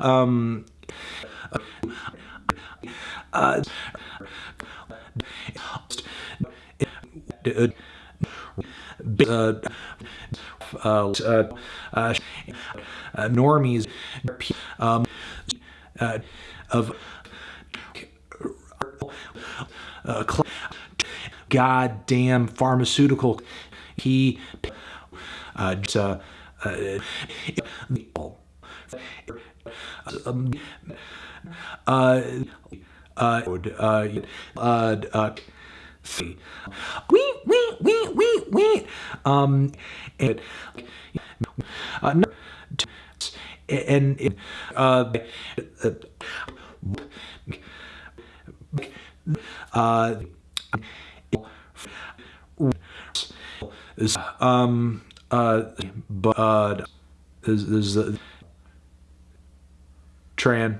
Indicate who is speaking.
Speaker 1: um, uh, uh, uh, uh, uh, normies of uh, goddamn pharmaceutical he uh, uh, uh, uh, wee, wee, wee, wee, wee, um, and, uh, no, and, Uh. uh, uh, um, uh, but, uh, is, is, uh, Tran.